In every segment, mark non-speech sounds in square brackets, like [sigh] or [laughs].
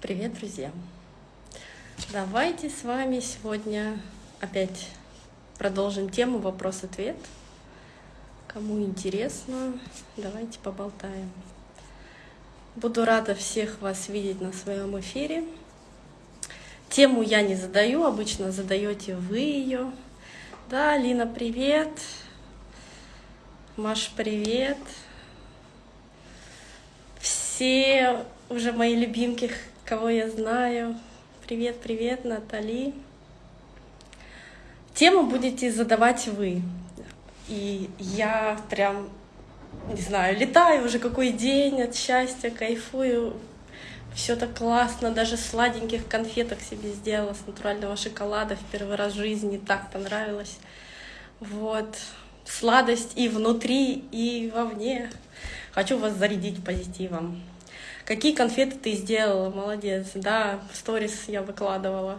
Привет, друзья! Давайте с вами сегодня опять продолжим тему вопрос-ответ. Кому интересно, давайте поболтаем. Буду рада всех вас видеть на своем эфире. Тему я не задаю, обычно задаете вы ее. Да, Лина, привет. Маш, привет. Все уже мои любимки, кого я знаю. Привет, привет, Натали. Тему будете задавать вы. И я прям, не знаю, летаю уже какой день от счастья, кайфую. Все так классно, даже сладеньких конфеток себе сделала с натурального шоколада в первый раз в жизни, так понравилось. Вот, сладость и внутри, и вовне. Хочу вас зарядить позитивом. Какие конфеты ты сделала? Молодец. Да, сторис я выкладывала.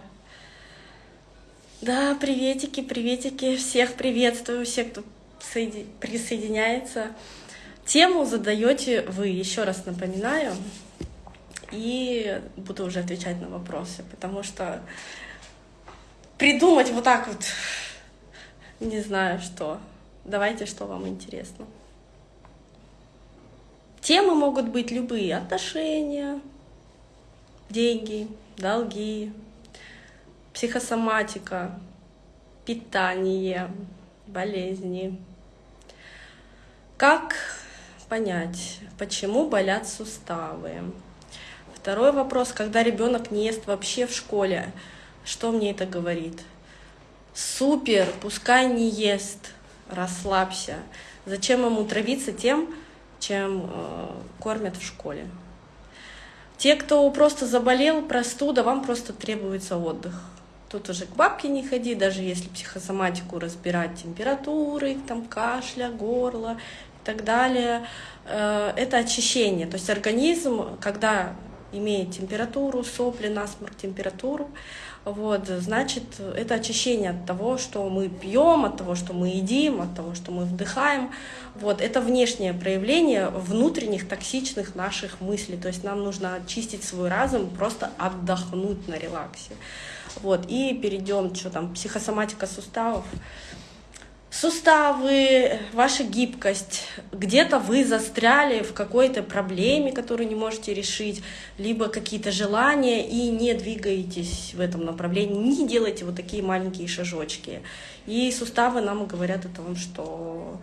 Да, приветики, приветики. Всех приветствую, всех, кто присоединяется. Тему задаете вы, еще раз напоминаю, и буду уже отвечать на вопросы, потому что придумать вот так вот, не знаю что. Давайте, что вам интересно. Темы могут быть любые. Отношения, деньги, долги, психосоматика, питание, болезни. Как понять, почему болят суставы? Второй вопрос, когда ребенок не ест вообще в школе, что мне это говорит? Супер, пускай не ест, расслабься. Зачем ему травиться тем, чем э, кормят в школе. Те, кто просто заболел, простуда, вам просто требуется отдых. Тут уже к бабке не ходи, даже если психосоматику разбирать, температуры, там, кашля, горло и так далее. Э, это очищение. То есть организм, когда имеет температуру, сопли, насморк, температуру, вот, значит, это очищение от того, что мы пьем, от того, что мы едим, от того, что мы вдыхаем. Вот, это внешнее проявление внутренних токсичных наших мыслей. То есть нам нужно очистить свой разум, просто отдохнуть на релаксе. Вот, и перейдем, что там, психосоматика суставов суставы, ваша гибкость. Где-то вы застряли в какой-то проблеме, которую не можете решить, либо какие-то желания и не двигаетесь в этом направлении, не делайте вот такие маленькие шажочки. И суставы нам говорят о том, что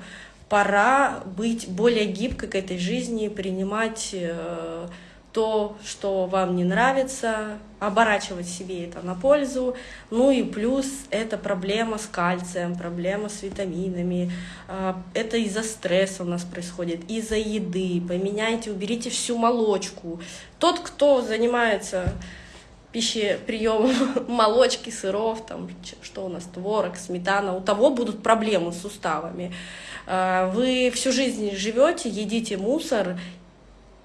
пора быть более гибкой к этой жизни, принимать э, то, что вам не нравится, оборачивать себе это на пользу. Ну и плюс это проблема с кальцием, проблема с витаминами. А, это из-за стресса у нас происходит, из-за еды. Поменяйте, уберите всю молочку. Тот, кто занимается пищеприемом [laughs] молочки, сыров, там, что у нас, творог, сметана, у того будут проблемы с суставами. А, вы всю жизнь живете, едите мусор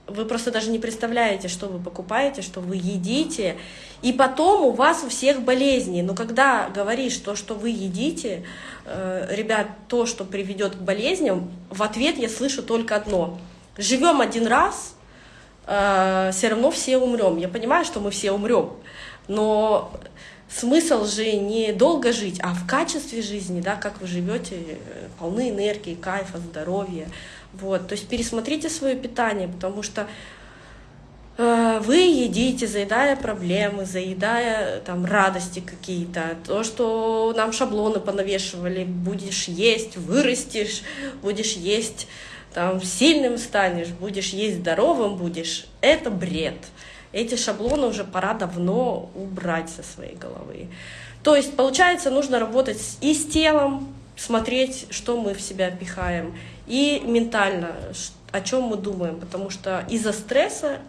вы просто даже не представляете, что вы покупаете, что вы едите, и потом у вас у всех болезни. Но когда говоришь то, что вы едите, э, ребят, то, что приведет к болезням, в ответ я слышу только одно. Живем один раз, э, все равно все умрем. Я понимаю, что мы все умрем, но смысл же не долго жить, а в качестве жизни, да, как вы живете, э, полны энергии, кайфа, здоровья. Вот, то есть пересмотрите свое питание, потому что э, вы едите, заедая проблемы, заедая там радости какие-то, то, что нам шаблоны понавешивали, будешь есть, вырастешь, будешь есть, там сильным станешь, будешь есть здоровым будешь, это бред. Эти шаблоны уже пора давно убрать со своей головы. То есть, получается, нужно работать и с телом, смотреть, что мы в себя пихаем, и ментально, о чем мы думаем, потому что из-за стресса,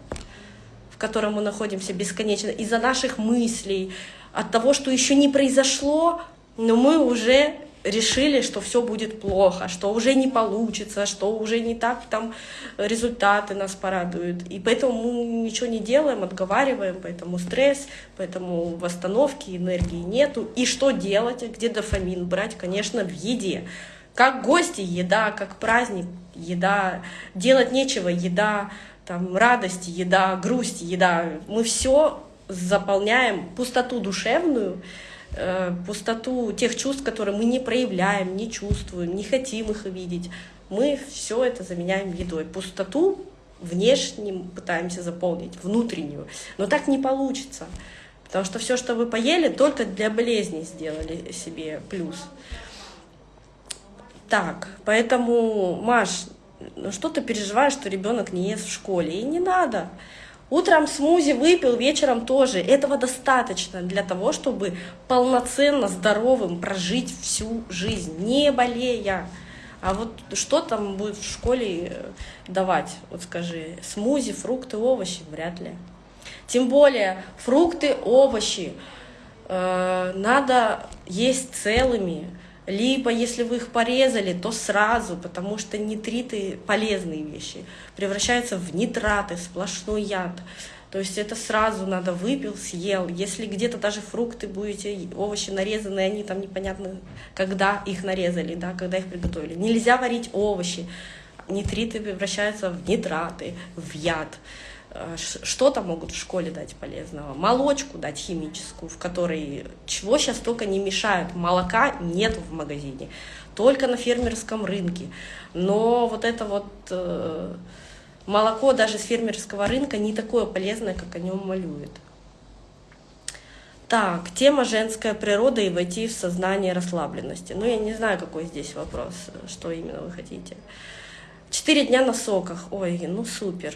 в котором мы находимся бесконечно, из-за наших мыслей, от того, что еще не произошло, но мы уже решили, что все будет плохо, что уже не получится, что уже не так там результаты нас порадуют. И поэтому мы ничего не делаем, отговариваем, поэтому стресс, поэтому восстановки, энергии нету. И что делать, где дофамин брать? Конечно, в еде. Как гости, еда, как праздник, еда, делать нечего, еда. там радость, еда, грусть, еда. Мы все заполняем пустоту душевную, э, пустоту тех чувств, которые мы не проявляем, не чувствуем, не хотим их видеть. Мы все это заменяем едой. Пустоту внешним пытаемся заполнить, внутреннюю. Но так не получится. Потому что все, что вы поели, только для болезни сделали себе плюс. Так, поэтому, Маш, ну что ты переживаешь, что ребенок не ест в школе? И не надо. Утром смузи выпил, вечером тоже. Этого достаточно для того, чтобы полноценно здоровым прожить всю жизнь, не болея. А вот что там будет в школе э, давать? Вот скажи, смузи, фрукты, овощи? Вряд ли. Тем более фрукты, овощи э, надо есть целыми. Либо, если вы их порезали, то сразу, потому что нитриты — полезные вещи, превращаются в нитраты, сплошной яд. То есть это сразу надо выпил, съел. Если где-то даже фрукты будете, овощи нарезанные, они там непонятно, когда их нарезали, да, когда их приготовили. Нельзя варить овощи. Нитриты превращаются в нитраты, в яд. Э, что-то могут в школе дать полезного. Молочку дать химическую, в которой чего сейчас только не мешают. Молока нет в магазине, только на фермерском рынке. Но вот это вот э, молоко даже с фермерского рынка не такое полезное, как о нем малюют. Так, тема женская природа и войти в сознание расслабленности. Ну, я не знаю, какой здесь вопрос, что именно вы хотите. Четыре дня на соках. Ой, ну супер.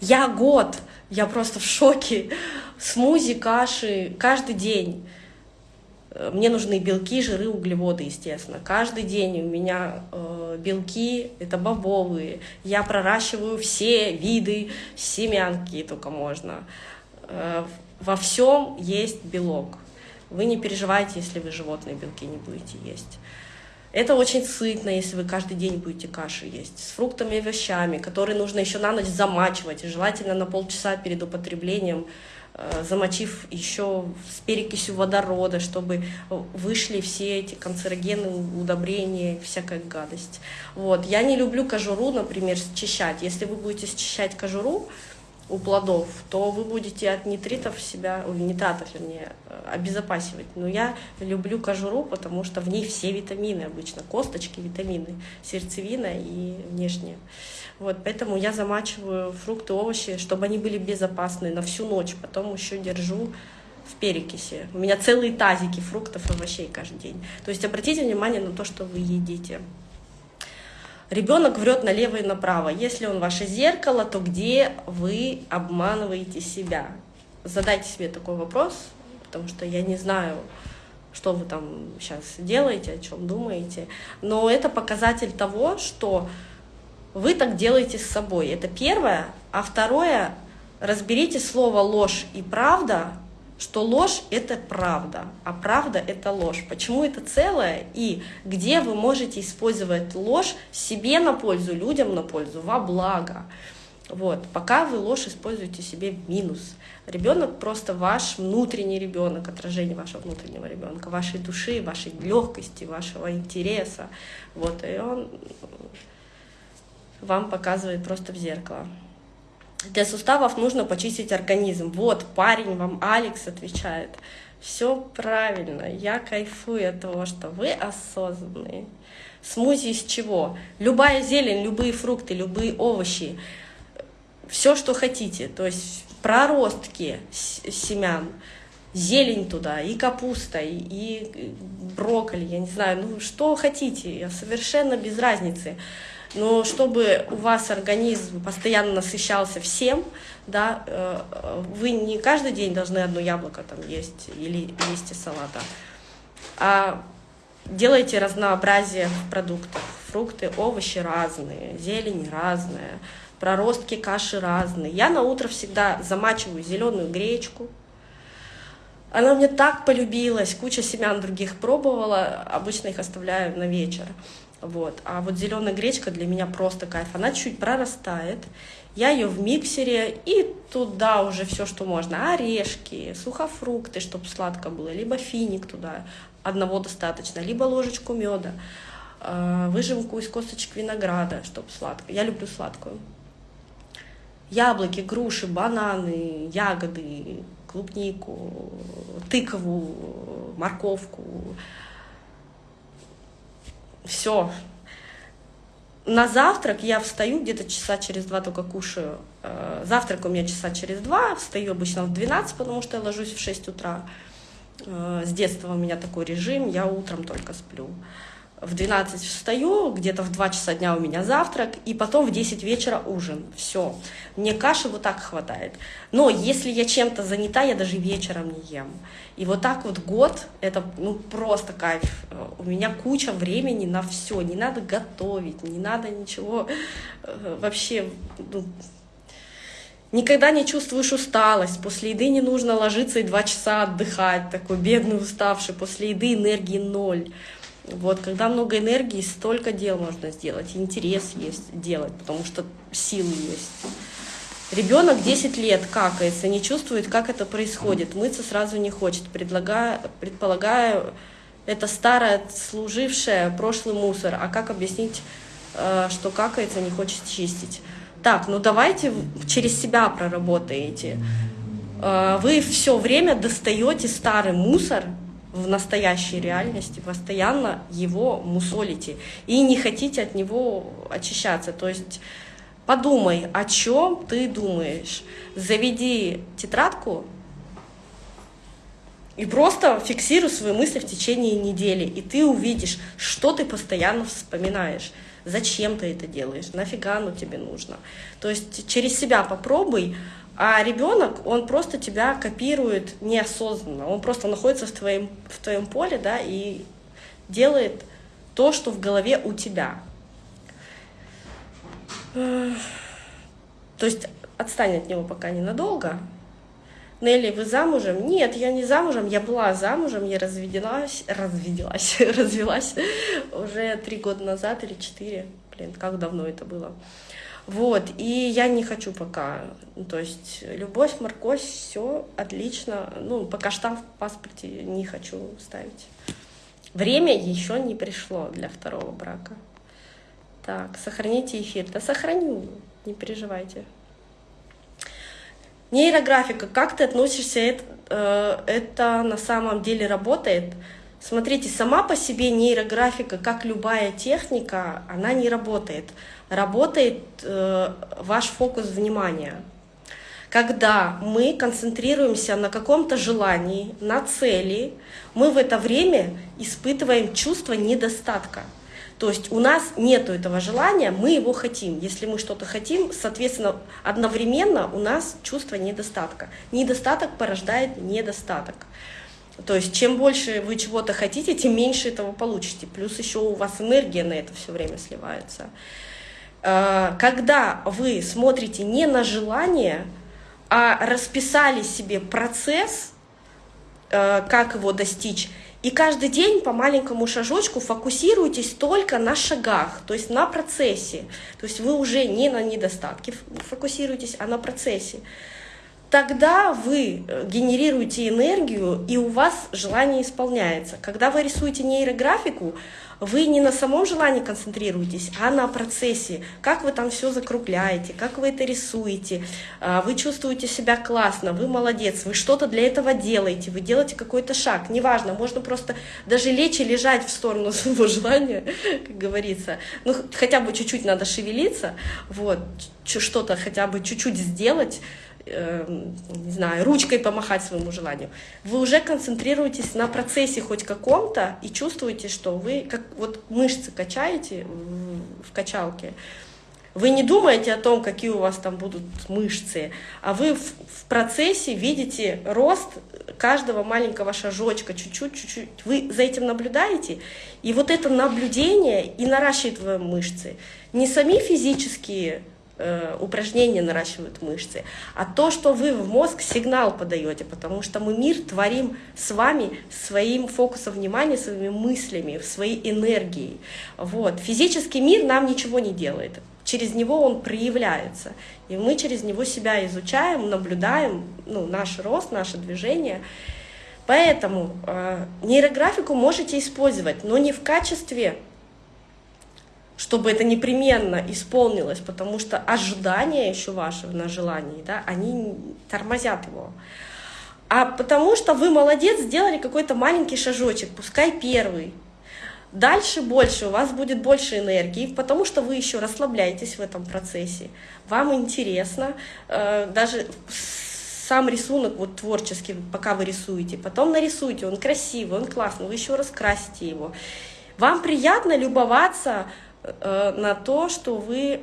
Я год, я просто в шоке. Смузи, каши, каждый день. Э, мне нужны белки, жиры, углеводы, естественно. Каждый день у меня э, белки, это бобовые. Я проращиваю все виды семянки, только можно. Э, во всем есть белок. Вы не переживайте, если вы животные белки не будете есть. Это очень сытно, если вы каждый день будете каши есть. С фруктами и овощами, которые нужно еще на ночь замачивать. желательно на полчаса перед употреблением, э, замочив еще с перекисью водорода, чтобы вышли все эти канцерогены, удобрения, всякая гадость. Вот. Я не люблю кожуру, например, счищать. Если вы будете счищать кожуру, у плодов, то вы будете от niтритов себя, или нитратов, вернее, обезопасивать. Но я люблю кожуру, потому что в ней все витамины обычно, косточки, витамины, сердцевина и внешние. Вот, поэтому я замачиваю фрукты, овощи, чтобы они были безопасны на всю ночь, потом еще держу в перекиси. У меня целые тазики фруктов и овощей каждый день. То есть обратите внимание на то, что вы едите. Ребенок врет налево и направо. Если он ваше зеркало, то где вы обманываете себя? Задайте себе такой вопрос, потому что я не знаю, что вы там сейчас делаете, о чем думаете. Но это показатель того, что вы так делаете с собой. Это первое. А второе, разберите слово ложь и правда что ложь — это правда, а правда — это ложь. Почему это целое и где вы можете использовать ложь себе на пользу, людям на пользу, во благо. Вот. Пока вы ложь используете себе в минус. Ребенок просто ваш внутренний ребенок, отражение вашего внутреннего ребенка, вашей души, вашей легкости, вашего интереса. Вот. И он вам показывает просто в зеркало. Для суставов нужно почистить организм. Вот, парень вам, Алекс, отвечает. Все правильно, я кайфую от того, что вы осознанные. Смузи из чего? Любая зелень, любые фрукты, любые овощи, все, что хотите. То есть проростки семян, зелень туда, и капуста, и брокколи, я не знаю, ну что хотите, совершенно без разницы но чтобы у вас организм постоянно насыщался всем, да, э, вы не каждый день должны одно яблоко там есть или листья салата, а делайте разнообразие продуктов. Фрукты, овощи разные, зелень разная, проростки каши разные. Я на утро всегда замачиваю зеленую гречку, она мне так полюбилась, куча семян других пробовала, обычно их оставляю на вечер. Вот. А вот зеленая гречка для меня просто кайф. Она чуть прорастает. Я ее в миксере и туда уже все, что можно. Орешки, сухофрукты, чтобы сладко было, либо финик туда, одного достаточно, либо ложечку меда, а, выжимку из косточек винограда, чтобы сладко. Я люблю сладкую. яблоки, груши, бананы, ягоды, клубнику, тыкову, морковку. Все. На завтрак я встаю где-то часа через два только кушаю. Э, завтрак у меня часа через два, встаю обычно в 12, потому что я ложусь в 6 утра. Э, с детства у меня такой режим, я утром только сплю в 12 встаю, где-то в 2 часа дня у меня завтрак, и потом в 10 вечера ужин. Все. Мне каши вот так хватает. Но если я чем-то занята, я даже вечером не ем. И вот так вот год, это ну просто кайф. У меня куча времени на все. Не надо готовить, не надо ничего э, вообще... Ну, Никогда не чувствуешь усталость, после еды не нужно ложиться и два часа отдыхать, такой бедный, уставший, после еды энергии ноль. Вот, когда много энергии, столько дел можно сделать, интерес есть делать, потому что силы есть. Ребенок 10 лет какается, не чувствует, как это происходит, мыться сразу не хочет, предлагаю, предполагаю, это старое, служившее прошлый мусор, а как объяснить, э, что какается, не хочет чистить? Так, ну давайте через себя проработаете. Э, вы все время достаете старый мусор, в настоящей реальности, постоянно его мусолите и не хотите от него очищаться. То есть подумай, о чем ты думаешь. Заведи тетрадку и просто фиксируй свои мысли в течение недели, и ты увидишь, что ты постоянно вспоминаешь. Зачем ты это делаешь? Нафига оно тебе нужно? То есть через себя попробуй а ребенок, он просто тебя копирует неосознанно. Он просто находится в твоем, в твоем поле, да, и делает то, что в голове у тебя. То есть отстань от него пока ненадолго. Нелли, вы замужем? Нет, я не замужем, я была замужем, я разведилась, разведелась, [laughs] развелась уже три года назад или четыре. Блин, как давно это было. Вот, и я не хочу пока, ну, то есть любовь, морковь, все отлично, ну, пока штамп в паспорте не хочу ставить. Время еще не пришло для второго брака. Так, сохраните эфир. Да сохраню, не переживайте. Нейрографика, как ты относишься, это, э, это на самом деле работает? Смотрите, сама по себе нейрографика, как любая техника, она не работает работает э, ваш фокус внимания. Когда мы концентрируемся на каком-то желании, на цели, мы в это время испытываем чувство недостатка. То есть у нас нет этого желания, мы его хотим. Если мы что-то хотим, соответственно, одновременно у нас чувство недостатка. Недостаток порождает недостаток. То есть чем больше вы чего-то хотите, тем меньше этого получите. Плюс еще у вас энергия на это все время сливается. Э, когда вы смотрите не на желание, а расписали себе процесс, э, как его достичь, и каждый день по маленькому шажочку фокусируйтесь только на шагах, то есть на процессе. То есть вы уже не на недостатке фокусируетесь, а на процессе. Тогда вы э, генерируете энергию, и у вас желание исполняется. Когда вы рисуете нейрографику, вы не на самом желании концентрируетесь, а на процессе, как вы там все закругляете, как вы это рисуете, а, вы чувствуете себя классно, вы молодец, вы что-то для этого делаете, вы делаете какой-то шаг, неважно, можно просто даже лечь и лежать в сторону [laughs] своего желания, как говорится, ну хотя бы чуть-чуть надо шевелиться, вот, что-то хотя бы чуть-чуть сделать, Эм, не знаю, ручкой помахать своему желанию. Вы уже концентрируетесь на процессе хоть каком-то и чувствуете, что вы как вот мышцы качаете в качалке. Вы не думаете о том, какие у вас там будут мышцы, а вы в, в процессе видите рост каждого маленького шажочка, чуть-чуть, чуть-чуть. Вы за этим наблюдаете, и вот это наблюдение и наращивает мышцы. Не сами физические Э, упражнения наращивают мышцы, а то, что вы в мозг сигнал подаете, потому что мы мир творим с вами своим фокусом внимания, своими мыслями, своей энергией. Вот. Физический мир нам ничего не делает, через него он проявляется, и мы через него себя изучаем, наблюдаем ну, наш рост, наше движение. Поэтому э, нейрографику можете использовать, но не в качестве чтобы это непременно исполнилось, потому что ожидания еще ваши на желании, да, они тормозят его. А потому что вы молодец, сделали какой-то маленький шажочек, пускай первый. Дальше больше, у вас будет больше энергии, потому что вы еще расслабляетесь в этом процессе. Вам интересно, э, даже сам рисунок вот творческий, пока вы рисуете, потом нарисуйте, он красивый, он классный, вы еще раскрасите его. Вам приятно любоваться на то, что вы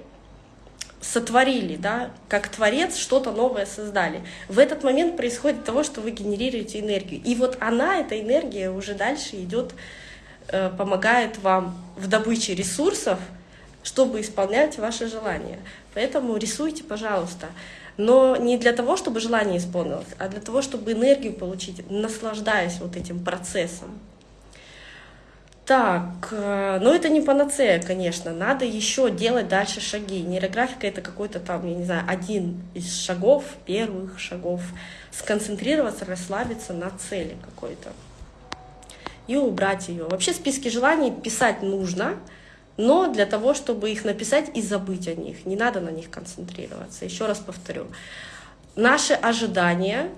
сотворили, да, как творец что-то новое создали. В этот момент происходит того, что вы генерируете энергию. И вот она, эта энергия, уже дальше идет, э, помогает вам в добыче ресурсов, чтобы исполнять ваши желания. Поэтому рисуйте, пожалуйста но не для того, чтобы желание исполнилось, а для того, чтобы энергию получить, наслаждаясь вот этим процессом. Так, э, но это не панацея, конечно, надо еще делать дальше шаги. Нейрографика это какой-то там, я не знаю, один из шагов, первых шагов. Сконцентрироваться, расслабиться на цели какой-то и убрать ее. Вообще списки желаний писать нужно, но для того, чтобы их написать и забыть о них, не надо на них концентрироваться. Еще раз повторю, наши ожидания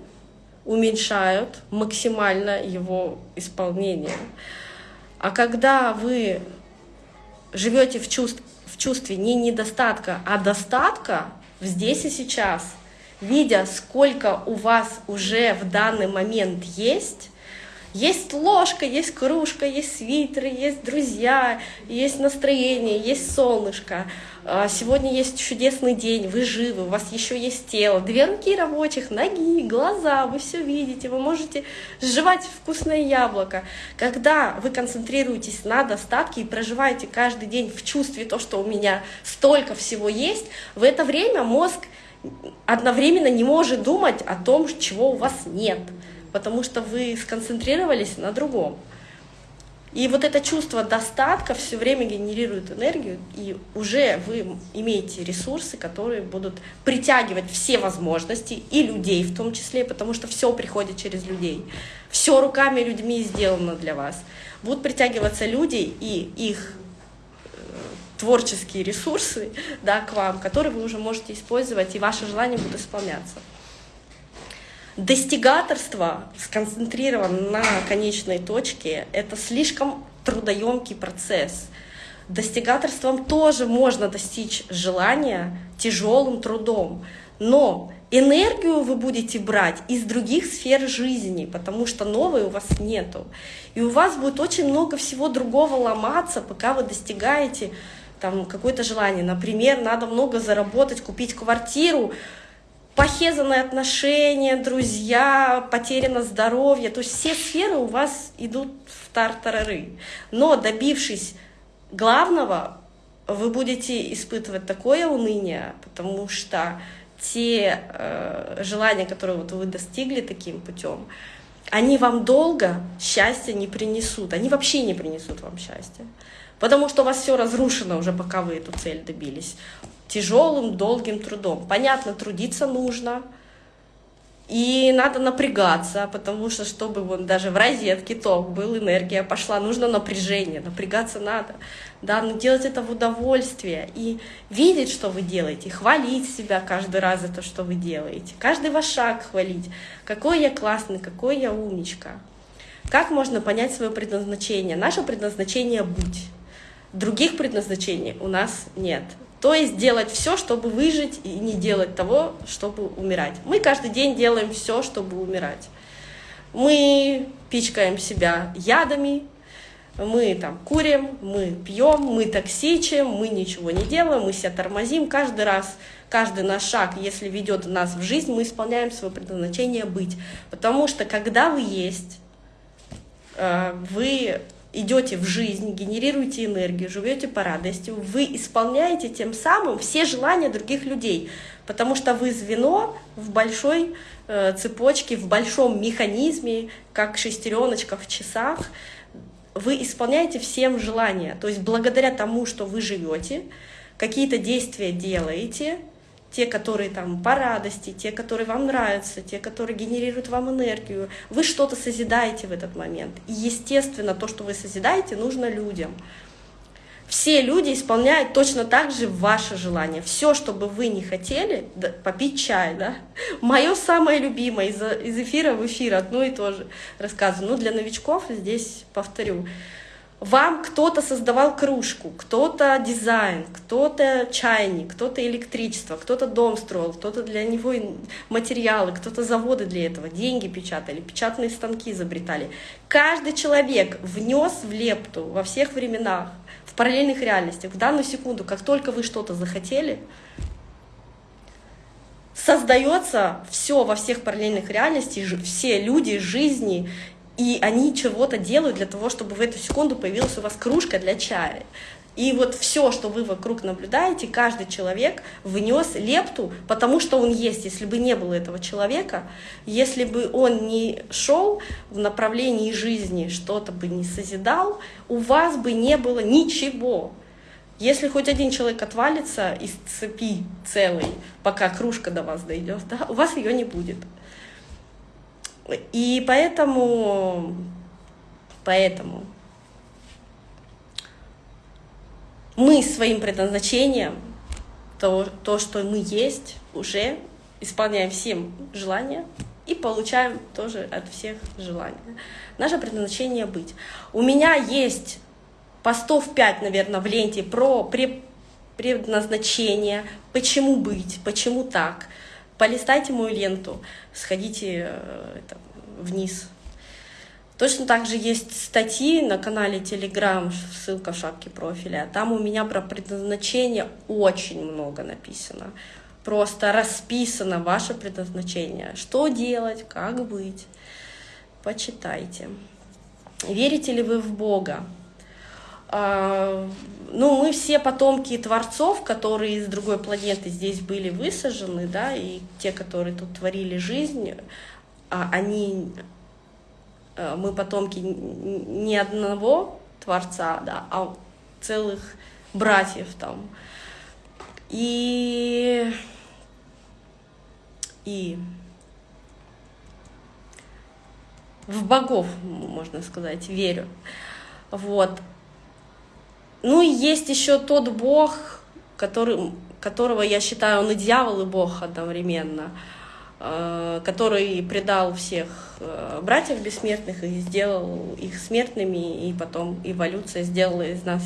уменьшают максимально его исполнение. А когда вы живете в, чувств, в чувстве не недостатка, а достатка здесь и сейчас, видя, сколько у вас уже в данный момент есть, есть ложка, есть кружка, есть свитеры, есть друзья, есть настроение, есть солнышко. А, сегодня есть чудесный день, вы живы, у вас еще есть тело, две руки рабочих, ноги, глаза, вы все видите, вы можете сживать вкусное яблоко. Когда вы концентрируетесь на достатке и проживаете каждый день в чувстве то, что у меня столько всего есть, в это время мозг одновременно не может думать о том, чего у вас нет потому что вы сконцентрировались на другом. И вот это чувство достатка все время генерирует энергию, и уже вы имеете ресурсы, которые будут притягивать все возможности, и людей в том числе, потому что все приходит через людей. Все руками людьми сделано для вас. Будут притягиваться люди и их э, творческие ресурсы да, к вам, которые вы уже можете использовать, и ваши желания будут исполняться. Достигаторство сконцентрировано на конечной точке — это слишком трудоемкий процесс. Достигаторством тоже можно достичь желания тяжелым трудом, но энергию вы будете брать из других сфер жизни, потому что новой у вас нету. И у вас будет очень много всего другого ломаться, пока вы достигаете там какое-то желание. Например, надо много заработать, купить квартиру, похезанные отношения, друзья, потеряно здоровье. То есть все сферы у вас идут в тартарары. Но добившись главного, вы будете испытывать такое уныние, потому что те э, желания, которые вот вы достигли таким путем, они вам долго счастья не принесут, они вообще не принесут вам счастья, потому что у вас все разрушено уже, пока вы эту цель добились тяжелым, долгим трудом. Понятно, трудиться нужно, и надо напрягаться, потому что, чтобы вот даже в розетке ток был, энергия пошла, нужно напряжение, напрягаться надо. Да, но делать это в удовольствие и видеть, что вы делаете, хвалить себя каждый раз за то, что вы делаете, каждый ваш шаг хвалить, какой я классный, какой я умничка. Как можно понять свое предназначение? Наше предназначение — быть. Других предназначений у нас нет. То есть делать все, чтобы выжить, и не делать того, чтобы умирать. Мы каждый день делаем все, чтобы умирать. Мы пичкаем себя ядами, мы там курим, мы пьем, мы токсичим, мы ничего не делаем, мы себя тормозим каждый раз. Каждый наш шаг, если ведет нас в жизнь, мы исполняем свое предназначение быть. Потому что когда вы есть, э, вы идете в жизнь, генерируете энергию, живете по радости, вы исполняете тем самым все желания других людей, потому что вы звено в большой э, цепочке, в большом механизме, как шестереночка в часах, вы исполняете всем желания. То есть благодаря тому, что вы живете, какие-то действия делаете, те, которые там по радости, те, которые вам нравятся, те, которые генерируют вам энергию. Вы что-то созидаете в этот момент. И, естественно, то, что вы созидаете, нужно людям. все люди исполняют точно так же ваши желания. Все, что бы вы не хотели, да, попить чай, да. Мое самое любимое из, из эфира в эфир одно и то же рассказываю. Ну, для новичков здесь повторю. Вам кто-то создавал кружку, кто-то дизайн, кто-то чайник, кто-то электричество, кто-то дом строил, кто-то для него материалы, кто-то заводы для этого, деньги печатали, печатные станки изобретали. Каждый человек внес в лепту во всех временах, в параллельных реальностях. В данную секунду, как только вы что-то захотели, создается все во всех параллельных реальностях, все люди, жизни, и они чего-то делают для того, чтобы в эту секунду появилась у вас кружка для чая. И вот все, что вы вокруг наблюдаете, каждый человек внес лепту, потому что он есть. Если бы не было этого человека, если бы он не шел в направлении жизни, что-то бы не созидал, у вас бы не было ничего. Если хоть один человек отвалится из цепи целой, пока кружка до вас дойдет, да, у вас ее не будет. И поэтому, поэтому мы своим предназначением, то, то, что мы есть, уже исполняем всем желания и получаем тоже от всех желания. Наше предназначение быть. У меня есть постов 5, наверное, в ленте про предназначение, почему быть, почему так – полистайте мою ленту, сходите э, это, вниз. Точно так же есть статьи на канале Telegram, ссылка в шапке профиля. Там у меня про предназначение очень много написано. Просто расписано ваше предназначение. Что делать, как быть. Почитайте. Верите ли вы в Бога? А, ну, мы все потомки творцов, которые из другой планеты здесь были высажены, да, и те, которые тут творили жизнь, а они, а, мы потомки не одного творца, да, а целых братьев там. И, и в богов, можно сказать, верю. Вот. Ну и есть еще тот Бог, который, которого я считаю, он и дьявол, и Бог одновременно, э, который предал всех э, братьев бессмертных и сделал их смертными, и потом эволюция сделала из нас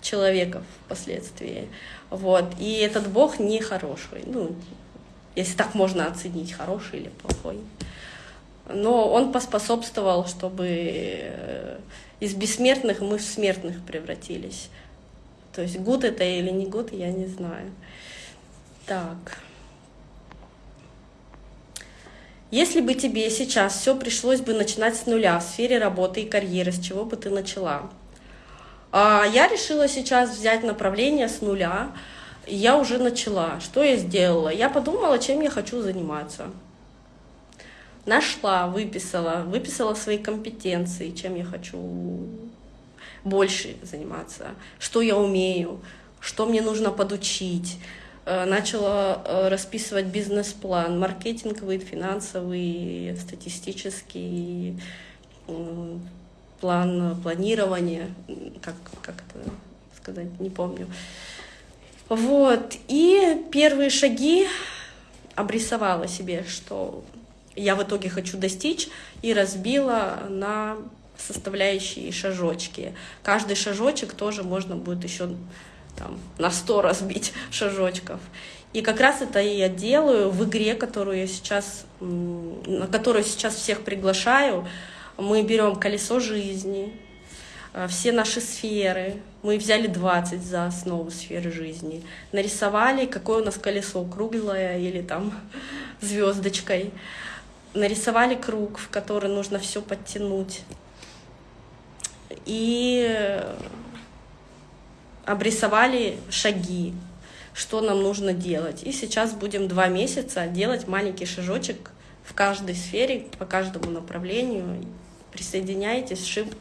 человеков впоследствии. Вот. И этот Бог не хороший, ну, если так можно оценить, хороший или плохой. Но он поспособствовал, чтобы э, из бессмертных мы в смертных превратились. То есть гуд это или не гуд, я не знаю. Так. Если бы тебе сейчас все пришлось бы начинать с нуля в сфере работы и карьеры, с чего бы ты начала? А я решила сейчас взять направление с нуля, я уже начала. Что я сделала? Я подумала, чем я хочу заниматься нашла, выписала, выписала свои компетенции, чем я хочу больше заниматься, что я умею, что мне нужно подучить. Э, начала э, расписывать бизнес-план, маркетинговый, финансовый, статистический, план планирования, как, как это сказать, не помню. Вот, и первые шаги обрисовала себе, что я в итоге хочу достичь, и разбила на составляющие шажочки. Каждый шажочек тоже можно будет еще там, на 100 разбить [laughs] шажочков. И как раз это я делаю в игре, которую я сейчас, на которую сейчас всех приглашаю. Мы берем колесо жизни, э, все наши сферы. Мы взяли 20 за основу сферы жизни. Нарисовали, какое у нас колесо, круглое или там [laughs] звездочкой нарисовали круг, в который нужно все подтянуть. И обрисовали шаги, что нам нужно делать. И сейчас будем два месяца делать маленький шажочек в каждой сфере, по каждому направлению, присоединяйтесь, шип...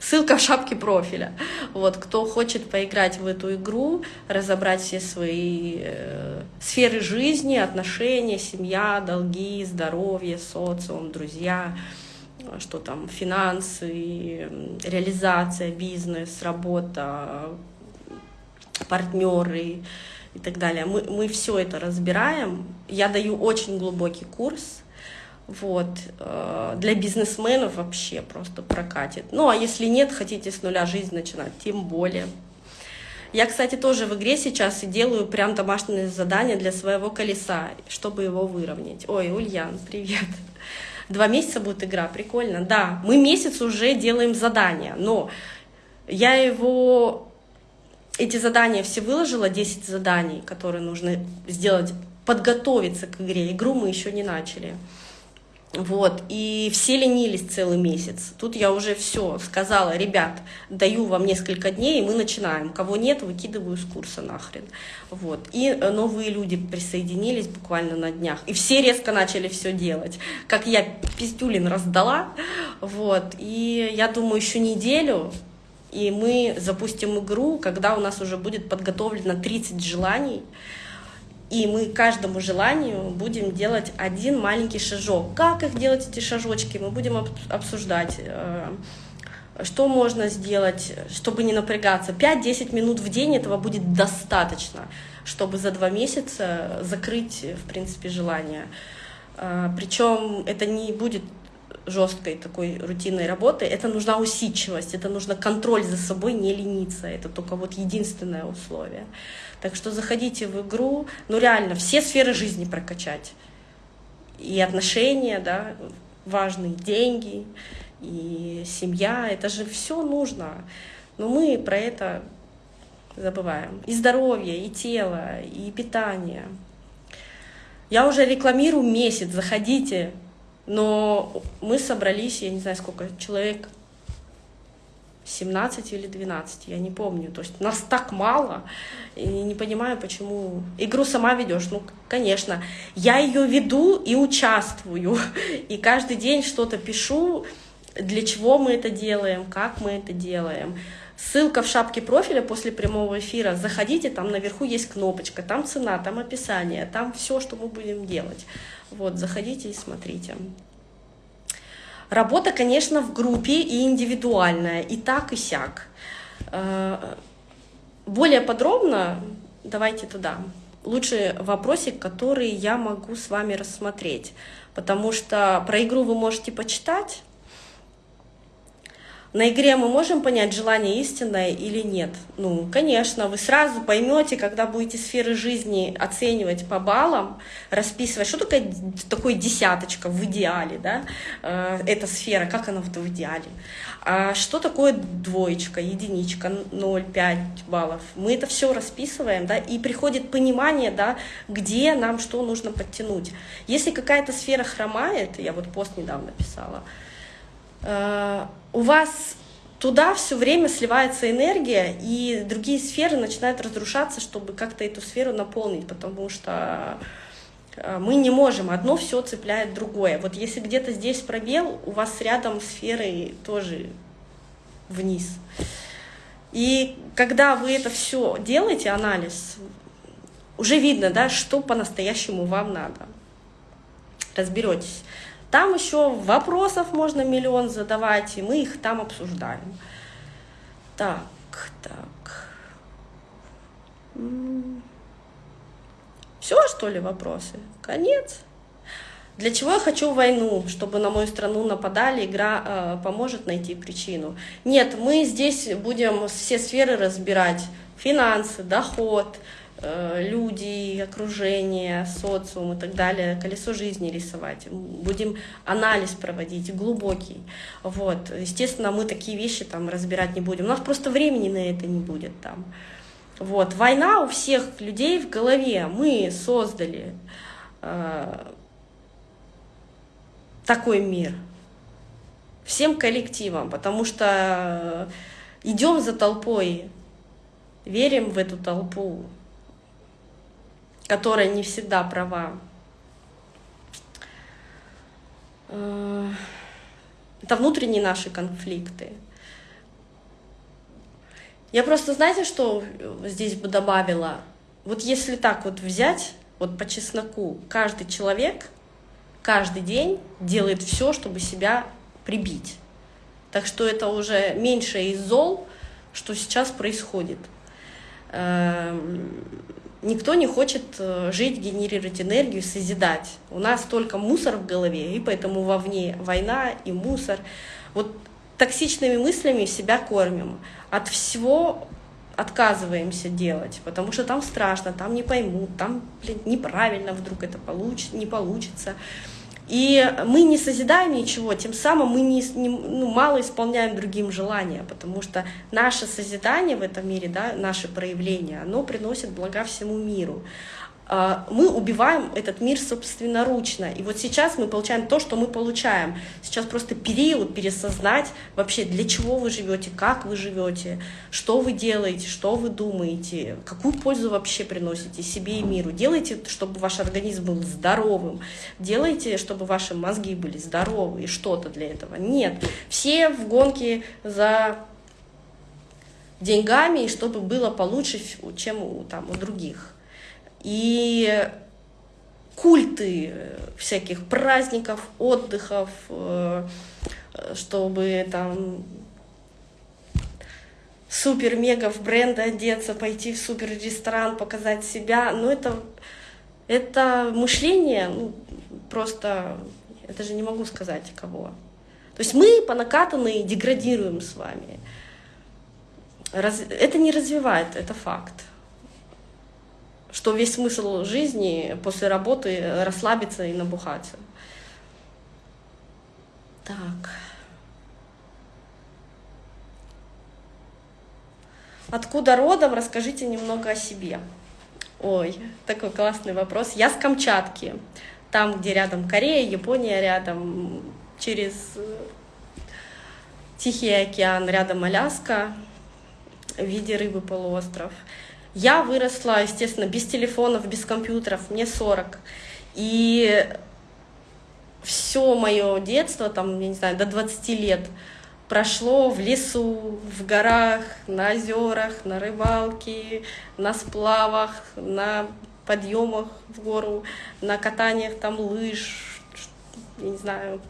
ссылка в шапке профиля. Вот, кто хочет поиграть в эту игру, разобрать все свои э, сферы жизни, отношения, семья, долги, здоровье, социум, друзья, что там финансы, реализация, бизнес, работа, партнеры и так далее. Мы, мы все это разбираем. Я даю очень глубокий курс. Вот. Э, для бизнесменов вообще просто прокатит. Ну, а если нет, хотите с нуля жизнь начинать, тем более. Я, кстати, тоже в игре сейчас и делаю прям домашнее задание для своего колеса, чтобы его выровнять. Ой, Ульян, привет. Два месяца будет игра, прикольно. Да, мы месяц уже делаем задания, но я его эти задания все выложила, 10 заданий, которые нужно сделать, подготовиться к игре. Игру мы еще не начали. Вот, и все ленились целый месяц. Тут я уже все сказала, ребят, даю вам несколько дней, и мы начинаем. Кого нет, выкидываю с курса нахрен. Вот. И новые люди присоединились буквально на днях. И все резко начали все делать. Как я пиздюлин раздала. Вот. И я думаю, еще неделю, и мы запустим игру, когда у нас уже будет подготовлено 30 желаний, и мы каждому желанию будем делать один маленький шажок. Как их делать, эти шажочки, мы будем обсуждать, э, что можно сделать, чтобы не напрягаться. 5-10 минут в день этого будет достаточно, чтобы за два месяца закрыть, в принципе, желание. Э, Причем это не будет жесткой такой рутинной работы, это нужна усидчивость, это нужно контроль за собой, не лениться. Это только вот единственное условие. Так что заходите в игру, ну реально, все сферы жизни прокачать. И отношения, да, важные, деньги, и семья, это же все нужно. Но мы про это забываем. И здоровье, и тело, и питание. Я уже рекламирую месяц, заходите, но мы собрались, я не знаю сколько, человек 17 или 12, я не помню. То есть нас так мало, и не понимаю, почему. Игру сама ведешь, ну, конечно. Я ее веду и участвую, [laughs] и каждый день что-то пишу, для чего мы это делаем, как мы это делаем. Ссылка в шапке профиля после прямого эфира. Заходите, там наверху есть кнопочка, там цена, там описание, там все, что мы будем делать. Вот, заходите и смотрите. Работа, конечно, в группе и индивидуальная, и так, и сяк. Э, более подробно давайте туда. Лучше вопросик, который я могу с вами рассмотреть, потому что про игру вы можете почитать, на игре мы можем понять, желание истинное или нет? Ну, конечно, вы сразу поймете, когда будете сферы жизни оценивать по баллам, расписывать, что такое, такое десяточка в идеале, да, э, эта сфера, как она в идеале. А что такое двоечка, единичка, 0,5 баллов? Мы это все расписываем, да, и приходит понимание, да, где нам что нужно подтянуть. Если какая-то сфера хромает, я вот пост недавно писала, у вас туда все время сливается энергия, и другие сферы начинают разрушаться, чтобы как-то эту сферу наполнить, потому что э, мы не можем, одно все цепляет другое. Вот если где-то здесь пробел, у вас рядом сферы тоже вниз. И когда вы это все делаете, анализ, уже видно, да, что по-настоящему вам надо. Разберетесь. Там еще вопросов можно миллион задавать, и мы их там обсуждаем. Так, так. Все, что ли, вопросы? Конец. Для чего я хочу войну? Чтобы на мою страну нападали, игра э, поможет найти причину. Нет, мы здесь будем все сферы разбирать. Финансы, доход, люди, окружение, социум и так далее, колесо жизни рисовать. Будем анализ проводить, глубокий. Вот. Естественно, мы такие вещи там разбирать не будем. У нас просто времени на это не будет там. Вот. Война у всех людей в голове. Мы создали э, такой мир. Всем коллективам, потому что идем за толпой, верим в эту толпу, которая не всегда права. Э, это внутренние наши конфликты. Я просто, знаете, что здесь бы добавила? Вот если так вот взять, вот по чесноку, каждый человек каждый день делает все, чтобы себя прибить. Так что это уже меньше из зол, что сейчас происходит. Никто не хочет э, жить, генерировать энергию, созидать. У нас только мусор в голове, и поэтому вовне война и мусор. Вот токсичными мыслями себя кормим. От всего отказываемся делать, потому что там страшно, там не поймут, там блин, неправильно вдруг это получится, не получится. И мы не созидаем ничего, тем самым мы не, не, ну, мало исполняем другим желания, потому что наше созидание в этом мире, да, наше проявление, оно приносит блага всему миру. А, мы убиваем этот мир собственноручно. И вот сейчас мы получаем то, что мы получаем. Сейчас просто период пересознать вообще, для чего вы живете, как вы живете, что вы делаете, что вы думаете, какую пользу вообще приносите себе и миру. Делайте, чтобы ваш организм был здоровым, делайте, чтобы ваши мозги были здоровы и что-то для этого. Нет, все в гонке за деньгами, и чтобы было получше, чем у, там, у других. И культы всяких праздников, отдыхов, э, чтобы там супер-мега в бренды одеться, пойти в супер-ресторан, показать себя. Ну, это, это мышление, ну, просто, это же не могу сказать кого. То есть мы по накатанной деградируем с вами. Раз, это не развивает, это факт что весь смысл жизни после работы расслабиться и набухаться. Так. Откуда родом? Расскажите немного о себе. Ой, такой классный вопрос. Я с Камчатки, там, где рядом Корея, Япония рядом, через Тихий океан, рядом Аляска, в виде рыбы полуостров. Я выросла, естественно, без телефонов, без компьютеров, мне 40. И все мое детство, там, я не знаю, до 20 лет прошло в лесу, в горах, на озерах, на рыбалке, на сплавах, на подъемах в гору, на катаниях там лыж, я не знаю.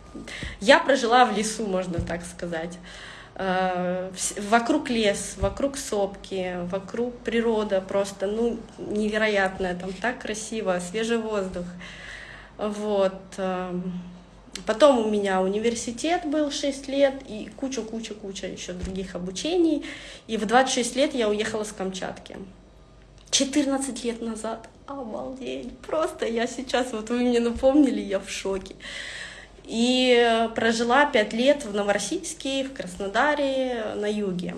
Я прожила в лесу, можно так сказать. Э, вокруг лес, вокруг сопки, вокруг природа просто, ну, невероятная, там так красиво, свежий воздух. Вот. Эм, потом у меня университет был 6 лет и куча-куча-куча еще других обучений. И в 26 лет я уехала с Камчатки. 14 лет назад. Обалдеть. Просто я сейчас, вот вы мне напомнили, я в шоке. И прожила пять лет в Новороссийске, в Краснодаре, на юге.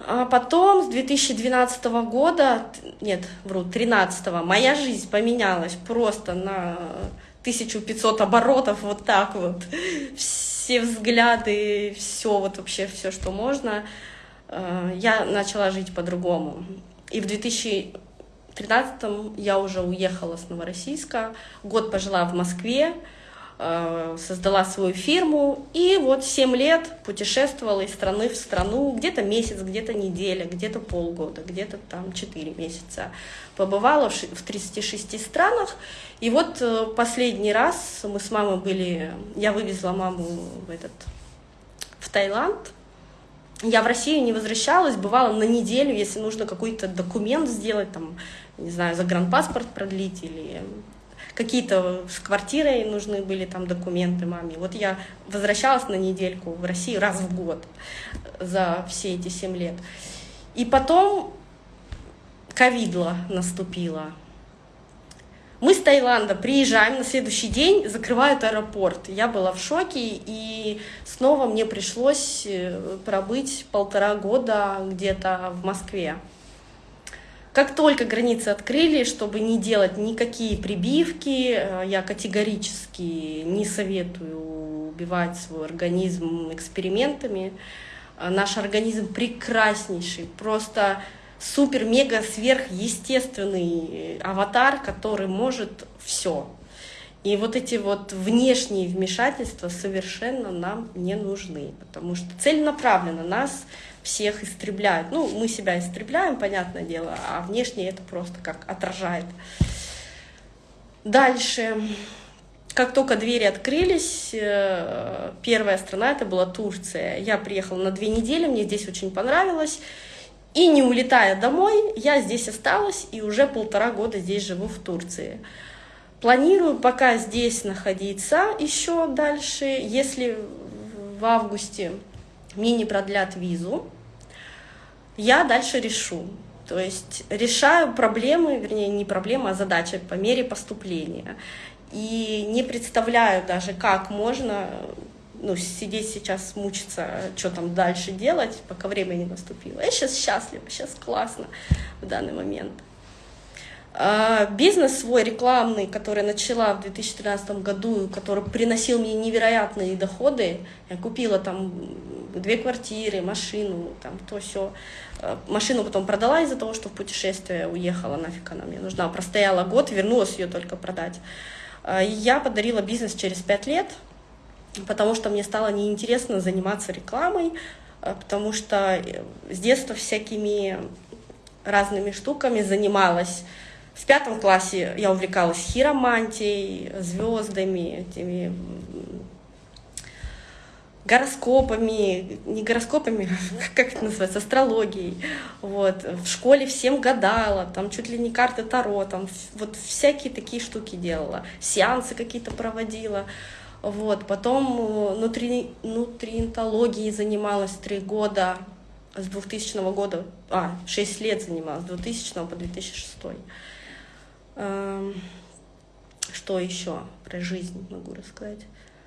А потом с 2012 года, нет, вру, 13 моя жизнь поменялась просто на 1500 оборотов, вот так вот. Все взгляды, все вот вообще, все, что можно. А, я начала жить по-другому. И в 2000 2013 я уже уехала с Новороссийска, год пожила в Москве, э, создала свою фирму и вот 7 лет путешествовала из страны в страну, где-то месяц, где-то неделя, где-то полгода, где-то там 4 месяца. Побывала в 36 странах, и вот э, последний раз мы с мамой были, я вывезла маму в этот в Таиланд, я в Россию не возвращалась, бывала на неделю, если нужно какой-то документ сделать, там, не знаю, загранпаспорт продлить или какие-то с квартирой нужны были там документы маме. Вот я возвращалась на недельку в Россию раз в год за все эти семь лет. И потом ковидла наступила. Мы с Таиланда приезжаем на следующий день, закрывают аэропорт. Я была в шоке, и снова мне пришлось э, пробыть полтора года где-то в Москве. Как только границы открыли, чтобы не делать никакие прибивки, э, я категорически не советую убивать свой организм экспериментами. Э, наш организм прекраснейший, просто супер-мега сверхъестественный аватар, который может все. И вот эти вот внешние вмешательства совершенно нам не нужны, потому что целенаправленно нас всех истребляют. Ну, мы себя истребляем, понятное дело, а внешне это просто как отражает. Дальше. как только двери открылись, э, первая страна это была Турция. Я приехала на две недели, мне здесь очень понравилось. И не улетая домой, я здесь осталась и уже полтора года здесь живу в Турции. Планирую пока здесь находиться еще дальше. Если в августе мне не продлят визу, я дальше решу. То есть решаю проблемы, вернее, не проблемы, а задачи по мере поступления. И не представляю даже, как можно ну, сидеть сейчас, мучиться, что там дальше делать, пока время не наступило. Я сейчас счастлива, сейчас классно в данный момент. А, бизнес свой рекламный, который начала в 2013 году, который приносил мне невероятные доходы, я купила там две квартиры, машину, там то все. А, машину потом продала из-за того, что в путешествие уехала, нафиг она мне нужна. Простояла год, вернулась ее только продать. А, я подарила бизнес через пять лет, потому что мне стало неинтересно заниматься рекламой, а, потому что э, с детства всякими разными штуками занималась. В пятом классе я увлекалась хиромантией, звездами, этими гороскопами, не гороскопами, [laughs] как это называется, астрологией. Вот. В школе всем гадала, там чуть ли не карты Таро, там вот всякие такие штуки делала, сеансы какие-то проводила. Вот. Потом э, нутри, нутриентологией занималась три года, с 2000 года, а, 6 лет занималась, с 2000 по 2006. Эм, что еще про жизнь могу рассказать?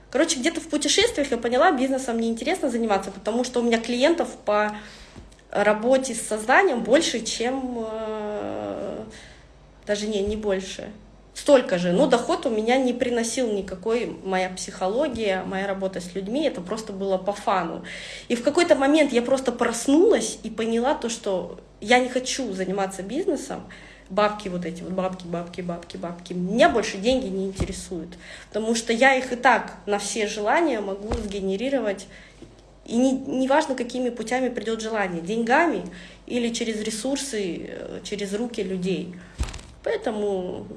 Короче, где-то в путешествиях я поняла, бизнесом мне интересно заниматься, потому что у меня клиентов по работе с созданием больше, чем... Э, даже не, не больше. Столько же. Но доход у меня не приносил никакой моя психология, моя работа с людьми. Это просто было по фану. И в какой-то момент я просто проснулась и поняла то, что я не хочу заниматься бизнесом, бабки вот эти вот, бабки, бабки, бабки, бабки. Меня больше деньги не интересуют, потому что я их и так на все желания могу сгенерировать, и не, не какими путями придет желание, деньгами или через ресурсы, э, через руки людей. Поэтому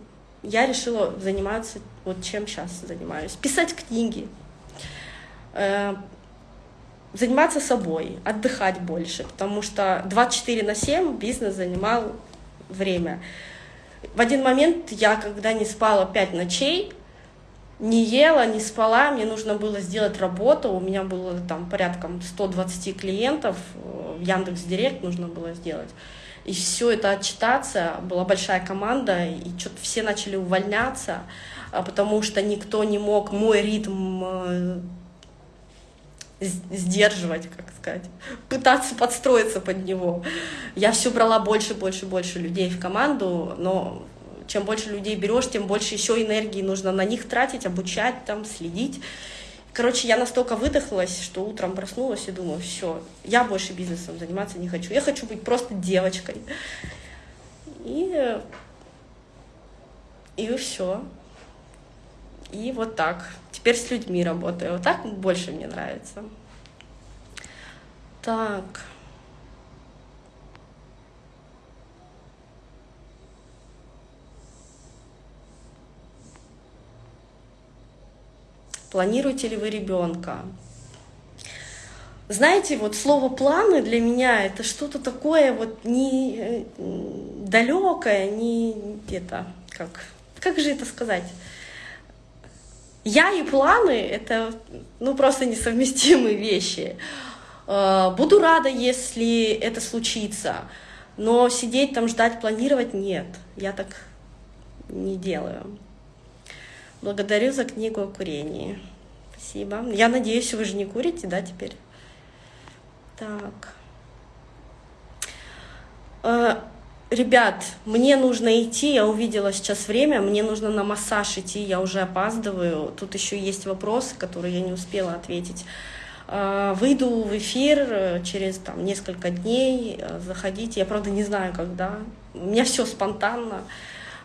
я решила заниматься вот чем сейчас занимаюсь. Писать книги, э, заниматься собой, отдыхать больше, потому что 24 на 7 бизнес занимал время. В один момент я, когда не спала пять ночей, не ела, не спала, мне нужно было сделать работу, у меня было там порядком 120 клиентов, э, в Яндекс Директ нужно было сделать. И все это отчитаться, была большая команда, и что-то все начали увольняться, а потому что никто не мог мой ритм э, сдерживать, как сказать, пытаться подстроиться под него. Я все брала больше, больше, больше людей в команду, но чем больше людей берешь, тем больше еще энергии нужно на них тратить, обучать, там, следить. Короче, я настолько выдохлась, что утром проснулась и думаю, все, я больше бизнесом заниматься не хочу. Я хочу быть просто девочкой. И, и все. И вот так. Теперь с людьми работаю. Вот так больше мне нравится. Так. Планируете ли вы ребенка? Знаете, вот слово планы для меня это что-то такое вот не э, далекое, не где-то как как же это сказать? Я и планы — это ну, просто несовместимые вещи. Э, буду рада, если это случится, но сидеть там, ждать, планировать — нет. Я так не делаю. Благодарю за книгу о курении. Спасибо. Я надеюсь, вы же не курите, да, теперь? Так. Э, Ребят, мне нужно идти, я увидела сейчас время, мне нужно на массаж идти, я уже опаздываю. Тут еще есть вопросы, которые я не успела ответить. А, выйду в эфир э, через там, несколько дней, э, заходите. Я, правда, не знаю, когда. У меня все спонтанно.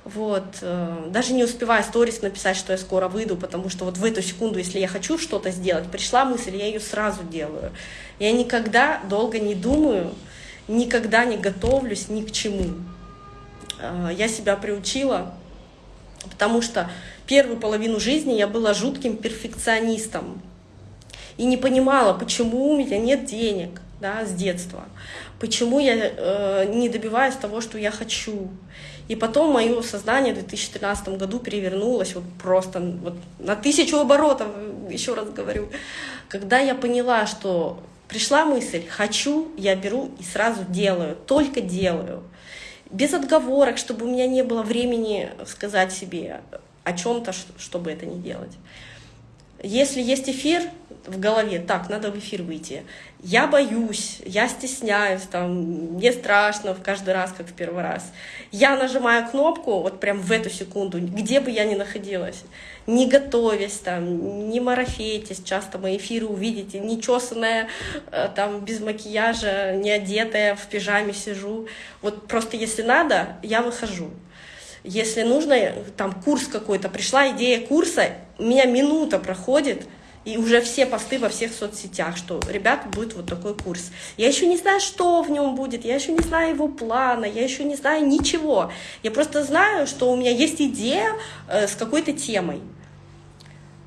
Вот. Э, даже не успеваю сторис написать, что я скоро выйду, потому что вот в эту секунду, если я хочу что-то сделать, пришла мысль, я ее сразу делаю. Я никогда долго не думаю, никогда не готовлюсь ни к чему. А, я себя приучила, потому что первую половину жизни я была жутким перфекционистом и не понимала, почему у меня нет денег да, с детства, почему я э, не добиваюсь того, что я хочу. И потом мое сознание в 2013 году перевернулось вот просто вот на тысячу оборотов, еще раз говорю, когда я поняла, что пришла мысль «хочу», я беру и сразу делаю, только делаю. Без отговорок, чтобы у меня не было времени сказать себе о чем-то, чтобы это не делать. Если есть эфир в голове, так, надо в эфир выйти. Я боюсь, я стесняюсь, там, мне страшно в каждый раз, как в первый раз. Я нажимаю кнопку вот прям в эту секунду, где бы я ни находилась, не готовясь, там, не марафетесь, часто мои эфиры увидите, не чесанная, э, там, без макияжа, не одетая, в пижаме сижу. Вот просто если надо, я выхожу. Если нужно, там курс какой-то, пришла идея курса, у меня минута проходит, и уже все посты во всех соцсетях, что, ребят, будет вот такой курс. Я еще не знаю, что в нем будет, я еще не знаю его плана, я еще не знаю ничего. Я просто знаю, что у меня есть идея э, с какой-то темой.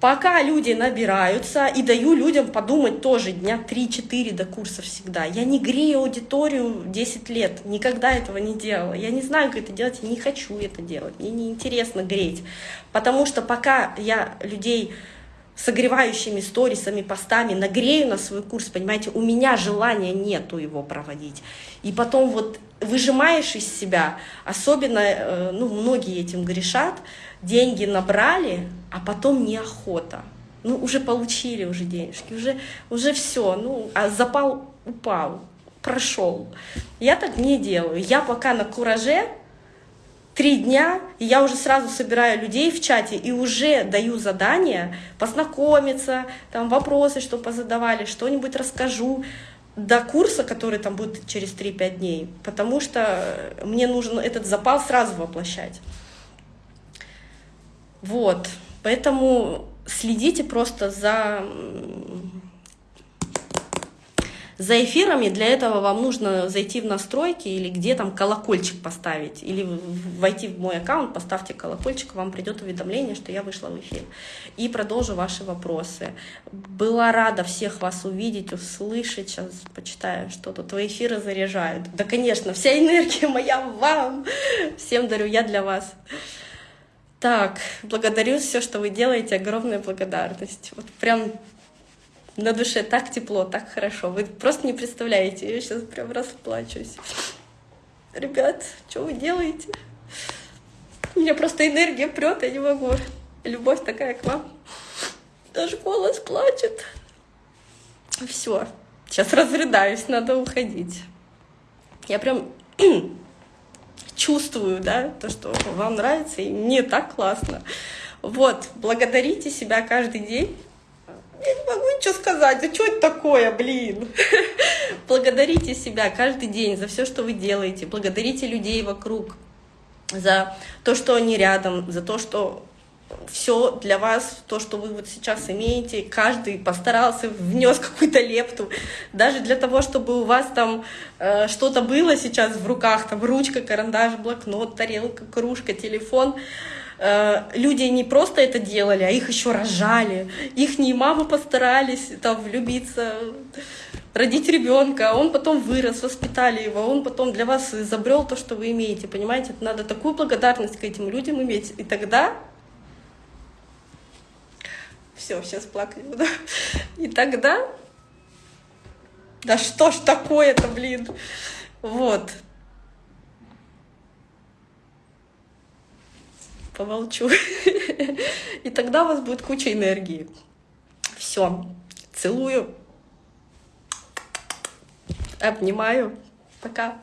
Пока люди набираются, и даю людям подумать тоже дня 3-4 до курса всегда. Я не грею аудиторию 10 лет, никогда этого не делала. Я не знаю, как это делать, я не хочу это делать, мне не интересно греть. Потому что пока я людей согревающими сторисами, постами нагрею на свой курс, понимаете, у меня желания нету его проводить. И потом вот выжимаешь из себя, особенно, э, ну, многие этим грешат, деньги набрали, а потом неохота. Ну, уже получили уже денежки, уже, уже все, ну, а запал упал, прошел. Я так не делаю. Я пока на кураже, три дня, и я уже сразу собираю людей в чате и уже даю задание познакомиться, там вопросы, что позадавали, что-нибудь расскажу до курса, который там будет через 3-5 дней, потому что мне нужно этот запал сразу воплощать. Вот, поэтому следите просто за за эфирами для этого вам нужно зайти в настройки или где там колокольчик поставить, или войти в мой аккаунт, поставьте колокольчик, вам придет уведомление, что я вышла в эфир. И продолжу ваши вопросы. Была рада всех вас увидеть, услышать. Сейчас почитаю, что тут. Твои эфиры заряжают. Да, конечно, вся энергия моя вам. Всем дарю я для вас. Так, благодарю все, что вы делаете, огромная благодарность. Вот прям на душе так тепло, так хорошо. Вы просто не представляете, я сейчас прям расплачусь. Ребят, что вы делаете? У меня просто энергия прет, я не могу. Любовь такая к вам. Даже голос плачет. Все, сейчас разрыдаюсь, надо уходить. Я прям [clears throat] чувствую, да, то, что вам нравится, и мне так классно. Вот, благодарите себя каждый день я не могу ничего сказать, да что это такое, блин? [laughs] Благодарите себя каждый день за все, что вы делаете, благодарите людей вокруг за то, что они рядом, за то, что все для вас, то, что вы вот сейчас имеете, каждый постарался, внес какую-то лепту, даже для того, чтобы у вас там э, что-то было сейчас в руках, там ручка, карандаш, блокнот, тарелка, кружка, телефон, Э, люди не просто это делали, а их еще рожали. Их не мамы постарались там влюбиться, родить ребенка, а он потом вырос, воспитали его, он потом для вас изобрел то, что вы имеете. Понимаете, надо такую благодарность к этим людям иметь. И тогда все, сейчас плакать буду. И тогда... Да что ж такое-то, блин? Вот. Помолчу. И тогда у вас будет куча энергии. Все. Целую. Обнимаю. Пока.